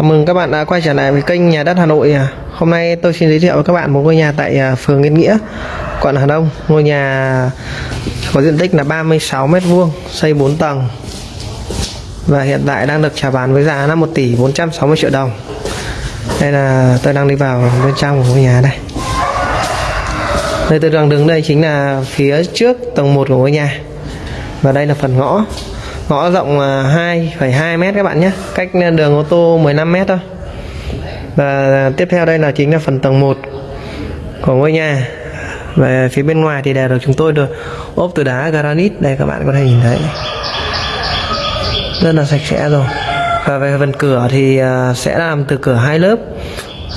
Chào mừng các bạn đã quay trở lại với kênh Nhà đất Hà Nội. Hôm nay tôi xin giới thiệu với các bạn một ngôi nhà tại à, phường Yên Nghĩa, quận Hà Đông. Ngôi nhà có diện tích là 36 m2, xây 4 tầng. Và hiện tại đang được chào bán với giá là 1 tỷ 460 triệu đồng. Đây là tôi đang đi vào bên trong của ngôi nhà đây. Nơi tôi đang đứng đây chính là phía trước tầng 1 của ngôi nhà. Và đây là phần ngõ ngõ rộng à, 2,2 mét các bạn nhé. Cách à, đường ô tô 15 mét thôi. Và à, tiếp theo đây là chính là phần tầng 1 của ngôi nhà. Về phía bên ngoài thì đều được chúng tôi được ốp từ đá granite. Đây các bạn có thể nhìn thấy. Rất là sạch sẽ rồi. Và về phần cửa thì sẽ làm từ cửa hai lớp.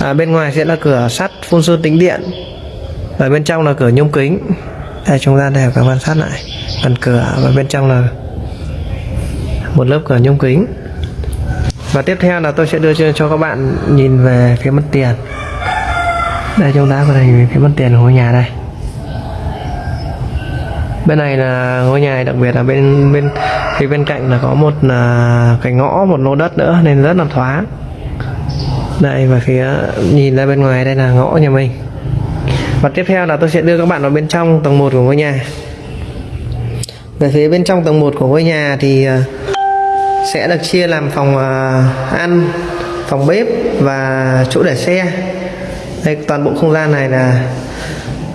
À, bên ngoài sẽ là cửa sắt phun sơn tĩnh điện. Và bên trong là cửa nhôm kính. Đây chúng ta đều các quan sát lại phần cửa. Và bên trong là một lớp cửa nhôm kính. Và tiếp theo là tôi sẽ đưa cho, cho các bạn nhìn về phía mặt tiền. Đây chúng ta có thể nhìn về phía mặt tiền của ngôi nhà đây. Bên này là ngôi nhà đặc biệt là bên bên phía bên cạnh là có một là cái ngõ một lô đất nữa nên rất là thoáng. Đây và phía nhìn ra bên ngoài đây là ngõ nhà mình. Và tiếp theo là tôi sẽ đưa các bạn vào bên trong tầng 1 của ngôi nhà. Về phía bên trong tầng 1 của ngôi nhà thì uh, sẽ được chia làm phòng à, ăn phòng bếp và chỗ để xe. Đây toàn bộ không gian này là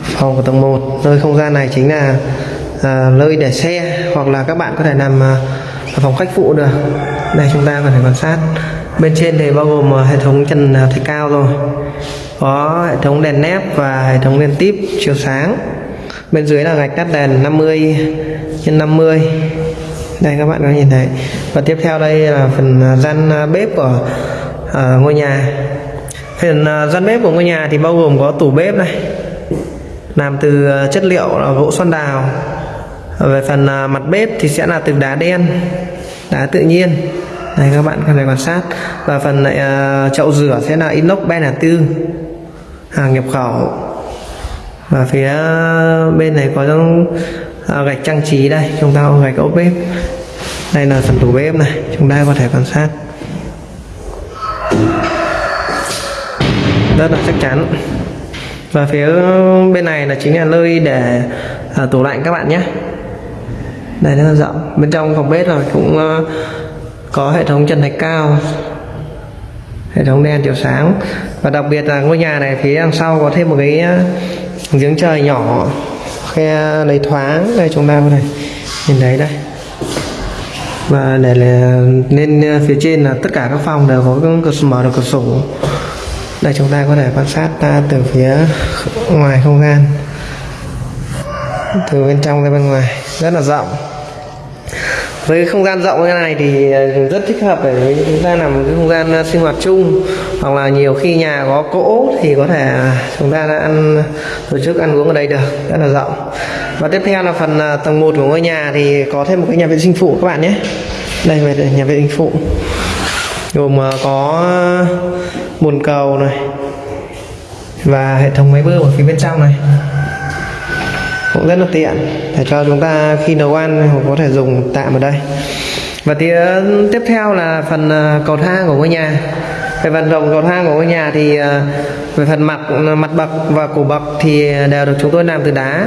phòng của tầng 1 nơi không gian này chính là uh, nơi để xe hoặc là các bạn có thể nằm uh, ở phòng khách phụ được. Đây chúng ta có thể quan sát. Bên trên thì bao gồm uh, hệ thống trần uh, thạch cao rồi. Có hệ thống đèn nép và hệ thống đèn tiếp chiếu sáng. Bên dưới là gạch đắt đèn 50 x 50 đây các bạn có nhìn thấy. Và tiếp theo đây là phần à, gian à, bếp của uh, ngôi nhà. Phần uh, gian bếp của ngôi nhà thì bao gồm có tủ bếp này làm từ uh, chất liệu là gỗ xoan đào. Về phần uh, mặt bếp thì sẽ là từ đá đen đá tự nhiên. Đây các bạn có thể quan sát. Và phần uh, chậu rửa sẽ là inox ben tư hàng nhập khẩu. Và phía bên này có à, gạch trang trí đây chúng ta có gạch ốp bếp. Đây là phần tủ bếp này chúng ta có thể quan sát. Rất là chắc chắn. Và phía bên này là chính là nơi để à, tủ lạnh các bạn nhé. Đây rất là rộng. Bên trong phòng bếp rồi cũng uh, có hệ thống trần thạch cao hệ thống đèn chiếu sáng. Và đặc biệt là ngôi nhà này phía đằng sau có thêm một cái ờ, giếng trời nhỏ khe lấy thoáng đây, chúng ta có thể nhìn thấy đây. Và để là lên à, phía trên là tất cả các phòng đều có cửa mở được cửa sổ. Đây, chúng ta có thể quan sát ta từ phía ngoài không gian, từ bên trong ra bên ngoài. Rất là rộng với không gian rộng như này thì ờ, rất thích hợp để chúng ta làm một cái không gian ờ, sinh hoạt chung. Hoặc là nhiều khi nhà có cỗ thì có thể à, chúng ta đã ăn, tổ chức ăn uống ở đây được, rất là rộng. Và tiếp theo là phần ờ, tầng 1 của ngôi nhà thì có thêm một cái nhà vệ sinh phụ các bạn nhé. Đây về nhà vệ sinh phụ. Gồm có bồn cầu này và hệ thống máy bơm ở phía bên trong này cũng rất là tiện. Để cho chúng ta khi nấu ăn có thể dùng tạm ở đây. Và tiếp theo là phần ờ, cầu thang của ngôi nhà. Về phần rộng cầu thang của ngôi nhà thì ờ, về phần mặt mặt bậc và cổ bậc thì đều được chúng tôi làm từ đá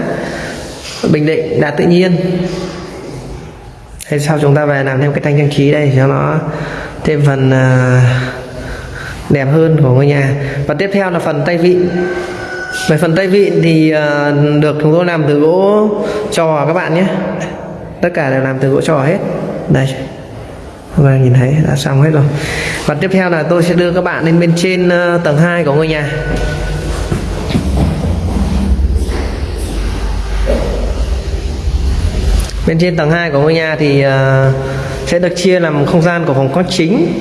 bình định, đá tự nhiên. Thế sau chúng ta về làm thêm cái thanh trang trí đây cho nó thêm phần ờ, đẹp hơn của ngôi nhà. Và tiếp theo là phần tay vịn về phần tay vịn thì ờ, được chúng tôi làm từ gỗ trò các bạn nhé. Tất cả đều làm từ gỗ trò hết. Đây. Và nhìn thấy đã xong hết rồi. Và tiếp theo là tôi sẽ đưa các bạn lên bên trên ờ, tầng 2 của ngôi nhà. Bên trên tầng 2 của ngôi nhà thì ờ, sẽ được chia làm không gian của phòng khách chính.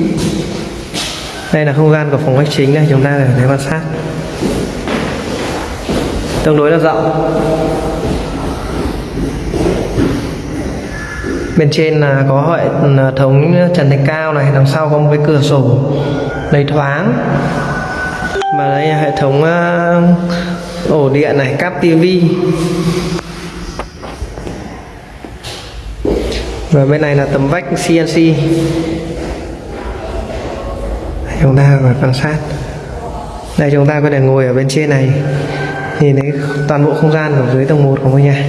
Đây là không gian của phòng khách chính đây, chúng ta để quan sát tương đối là rộng bên trên là có hệ thống trần thạch cao này, đằng sau có một cái cửa sổ đầy thoáng. Và đây là hệ thống ờ, ổ điện này, cáp tivi và bên này là tấm vách CNC chúng ta phải quan sát. Đây, chúng ta có thể ngồi ở bên trên này nhìn thấy toàn bộ không gian của dưới tầng 1 của ngôi nhà.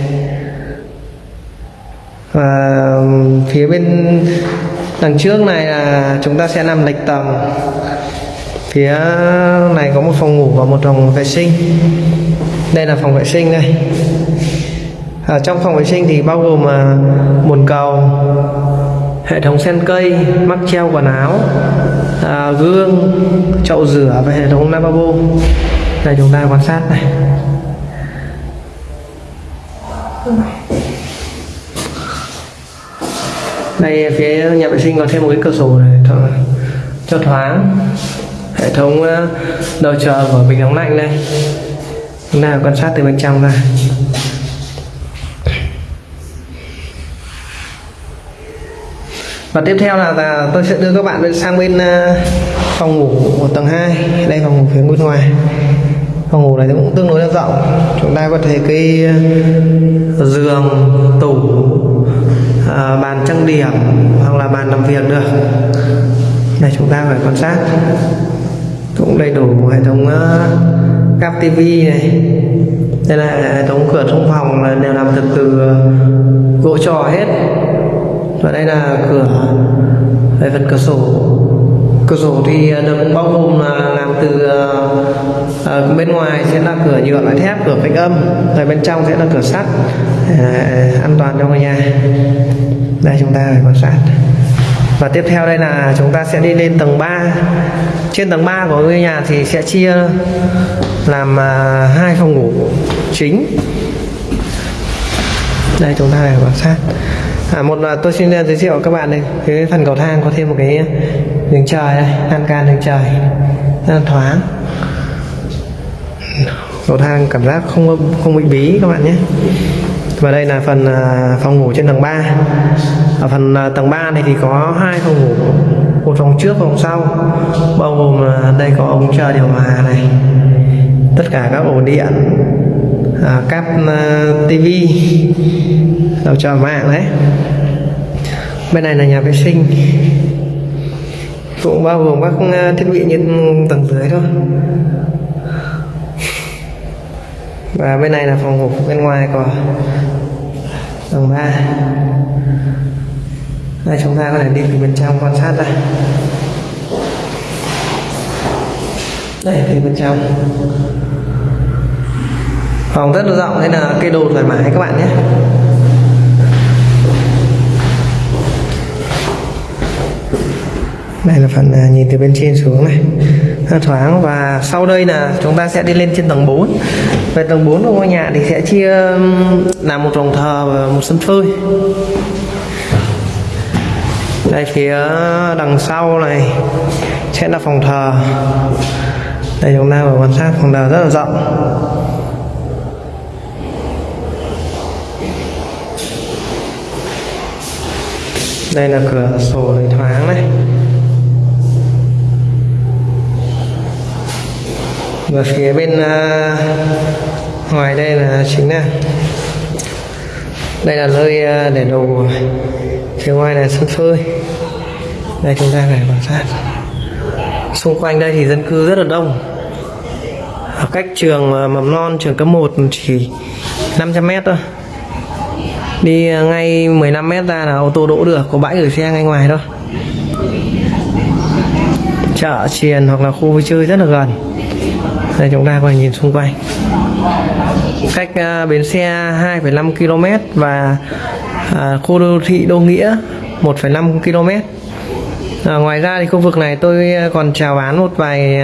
Và phía bên đằng trước này là chúng ta sẽ nằm lệch tầng. Phía này có một phòng ngủ và một phòng vệ sinh. Đây là phòng vệ sinh đây. Ở trong phòng vệ sinh thì bao gồm à, bồn cầu, hệ thống sen cây, mắc treo quần áo à, gương, chậu rửa và hệ thống lavabo đây chúng ta quan sát này. Đây phía nhà vệ sinh có thêm một cái cửa sổ này cho, cho thoáng hệ thống ờ, đầu chờ của bình nóng lạnh đây. Chúng ta quan sát từ bên trong ra. Và tiếp theo là, là tôi sẽ đưa các bạn sang bên uh, phòng ngủ của tầng 2 đây phòng ngủ phía bên ngoài. Phòng ngủ này cũng tương đối là rộng. Chúng ta có thể cái ờ, giường tủ à, bàn trang điểm hoặc là bàn làm việc được. Đây chúng ta phải quan sát. Cũng đầy đủ hệ thống uh, cáp tivi này. Đây là hệ thống cửa trong phòng là đều làm từ từ gỗ trò hết. Và đây là cửa về phần cửa sổ cửa sổ thì ờ, được bao gồm là làm từ uh, bên ngoài sẽ là cửa nhựa loại thép cửa phanh âm rồi bên trong sẽ là cửa sắt. Uh, an toàn cho ngôi nhà. Đây chúng ta phải quan sát. Và tiếp theo đây là chúng ta sẽ đi lên tầng 3 trên tầng 3 của ngôi nhà thì sẽ chia làm uh, hai phòng ngủ chính. Đây chúng ta phải quan sát. À, một là tôi xin giới thiệu các bạn đây. Cái phần cầu thang có thêm một cái đường trời đây lan can đường trời. Rất là thoáng. Cầu thang cảm giác không không bị bí các bạn nhé. Và đây là phần à, phòng ngủ trên tầng 3 ở phần à, tầng 3 này thì có hai phòng ngủ một phòng trước phòng sau. Bao gồm à, đây có ống chờ điều hòa này. Tất cả các ổ điện à, cáp tivi đầu chờ mạng đấy. Bên này là nhà vệ sinh cũng bao gồm các ờ, thiết bị như tầng dưới thôi. Và bên này là phòng ngủ bên ngoài của tầng 3 đây, chúng ta có thể đi từ bên trong quan sát ra đây phía bên trong. Phòng rất là rộng nên là cây đồ thoải mái các bạn nhé. Đây là phần à, nhìn từ bên trên xuống này. Thoáng và sau đây là chúng ta sẽ đi lên trên tầng 4 về tầng 4 của ngôi nhà thì sẽ chia làm một phòng thờ và một sân phơi. Đây, phía đằng sau này sẽ là phòng thờ. Đây, chúng ta vừa quan sát, phòng thờ rất là rộng. Đây là cửa sổ để thoáng này. Và phía bên uh, ngoài đây là chính là đây là nơi uh, để đồ phía ngoài là sân phơi. Đây chúng ta phải quan sát. Xung quanh đây thì dân cư rất là đông. Ở cách trường uh, mầm non trường cấp 1 chỉ 500 mét thôi. Đi ngay 15 mét ra là ô tô đỗ được có bãi gửi xe ngay ngoài thôi. Chợ triền hoặc là khu vui chơi rất là gần đây chúng ta có thể nhìn xung quanh. Cách uh, bến xe 2,5 km và uh, khu đô thị Đô Nghĩa 1,5 km À, ngoài ra thì khu vực này tôi à, còn chào bán một vài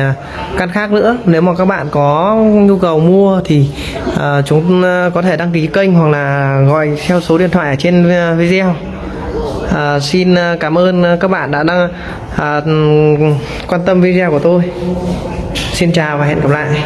căn khác nữa. Nếu mà các bạn có nhu cầu mua thì uh, chúng có thể đăng ký kênh hoặc là gọi theo số điện thoại ở trên video à, xin à, cảm ơn à, các bạn đã đăng à, ừ, quan tâm video của tôi. Xin chào và hẹn gặp lại.